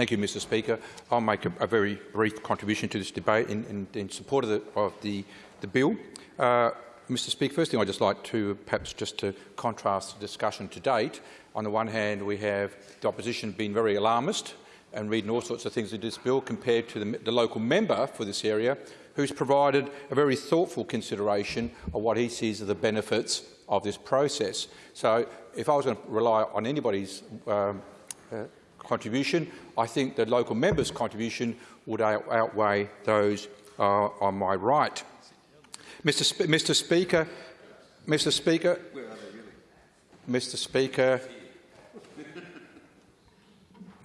Thank you, Mr Speaker. I'll make a, a very brief contribution to this debate in, in, in support of the, of the, the bill. Uh, Mr Speaker, first thing I'd just like to perhaps just to contrast the discussion to date. On the one hand, we have the opposition being very alarmist and reading all sorts of things in this bill compared to the, the local member for this area who's provided a very thoughtful consideration of what he sees as the benefits of this process. So if I was going to rely on anybody's um, uh, contribution, I think the local member's contribution would out outweigh those uh, on my right. Mr. Sp Mr. Speaker, Mr. Speaker, Mr. Speaker,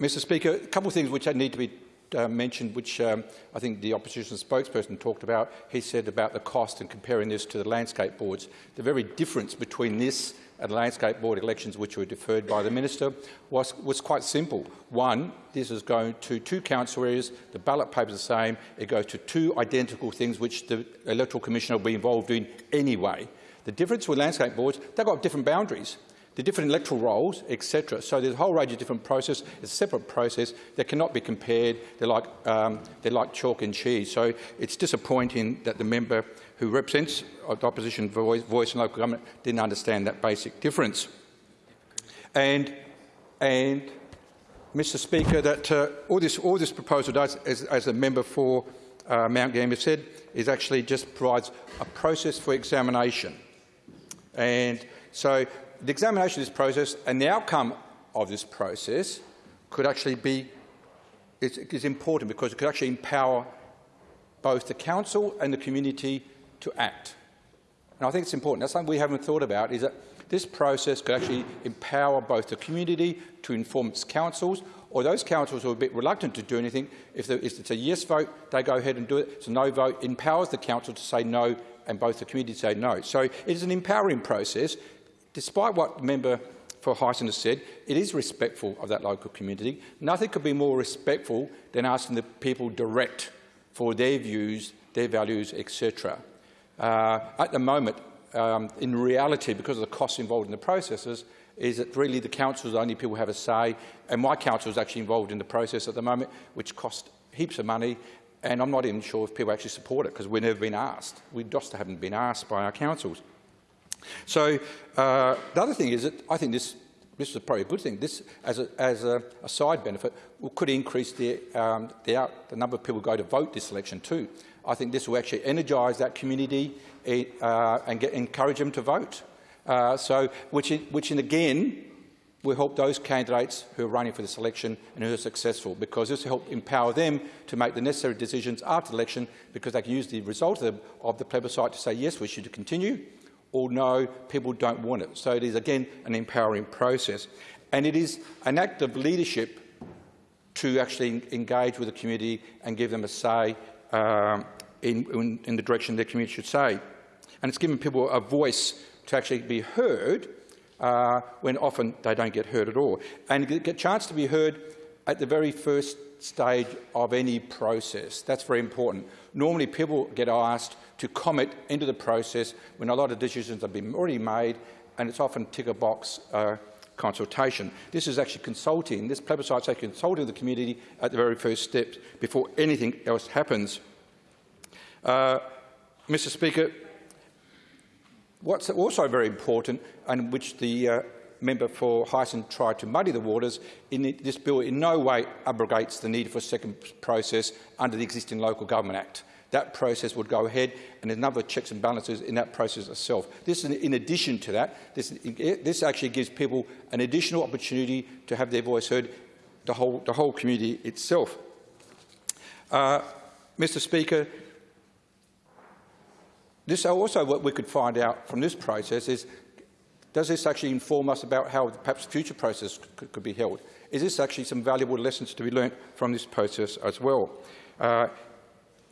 Mr. Speaker, a couple of things which need to be uh, mentioned, which um, I think the opposition spokesperson talked about. He said about the cost and comparing this to the landscape boards. The very difference between this and landscape board elections, which were deferred by the minister, was, was quite simple. One, this is going to two council areas, the ballot paper is the same, it goes to two identical things which the electoral commissioner will be involved in anyway. The difference with landscape boards, they've got different boundaries the different electoral rolls, etc. So there's a whole range of different processes. It's a separate process that cannot be compared. They're like, um, they're like chalk and cheese. So it's disappointing that the member who represents the opposition voice, voice in local government didn't understand that basic difference. And, and Mr Speaker, that uh, all, this, all this proposal does, as, as a member for uh, Mount Gambier said, is actually just provides a process for examination. And so the examination of this process and the outcome of this process could actually be is, important because it could actually empower both the council and the community to act. And I think it's important. That's something we haven't thought about, is that this process could actually empower both the community to inform its councils, or those councils who are a bit reluctant to do anything, if, if it's a yes vote, they go ahead and do it. It's a no vote, empowers the council to say no and both the community to say no. So it is an empowering process Despite what member for Heysen has said, it is respectful of that local community. Nothing could be more respectful than asking the people direct for their views, their values, etc. Uh, at the moment, um, in reality, because of the costs involved in the processes, is that really the councils only people who have a say, and my council is actually involved in the process at the moment, which costs heaps of money, and I'm not even sure if people actually support it because we've never been asked. We just haven't been asked by our councils. So uh, the other thing is that I think this, this is probably a good thing. This, as a, as a, a side benefit, could increase the, um, the, out, the number of people who go to vote this election too. I think this will actually energise that community uh, and get, encourage them to vote. Uh, so, which, which in again will help those candidates who are running for this election and who are successful, because this will help empower them to make the necessary decisions after the election, because they can use the result of the, of the plebiscite to say, yes, we should continue, or no, people don't want it. So it is, again, an empowering process. And it is an act of leadership to actually engage with the community and give them a say um, in, in, in, the direction their community should say. And it's giving people a voice to actually be heard uh, when often they don't get heard at all. And get a chance to be heard at the very first stage of any process. That's very important. Normally people get asked to comment into the process when a lot of decisions have been already made, and it's often ticker box uh, consultation. This is actually consulting, this plebiscite is actually consulting the community at the very first step before anything else happens. Uh, Mr Speaker, what's also very important, and which the uh, member for Heysen tried to muddy the waters, this bill in no way abrogates the need for a second process under the existing Local Government Act that process would go ahead and there's checks and balances in that process itself. This, in addition to that, this, this actually gives people an additional opportunity to have their voice heard, the whole, the whole community itself. Uh, Mr Speaker, this also what we could find out from this process is, does this actually inform us about how perhaps future process could, be held? Is this actually some valuable lessons to be learnt from this process as well? Uh,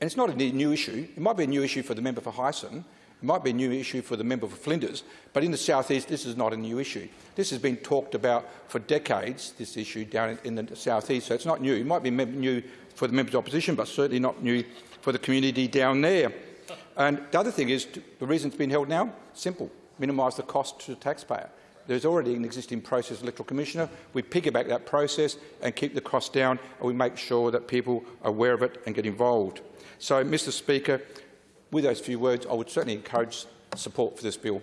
and it's not a new issue. It might be a new issue for the member for Heysen. It might be a new issue for the member for Flinders. But in the South East, this is not a new issue. This has been talked about for decades, this issue down in, in the South East. So it's not new. It might be new for the members of opposition, but certainly not new for the community down there. And the other thing is, the reason it's been held now, simple, minimise the cost to the taxpayer. There's already an existing process, electoral commissioner. We piggyback that process and keep the cost down, and we make sure that people are aware of it and get involved. So, Mr Speaker, with those few words, I would certainly encourage support for this bill.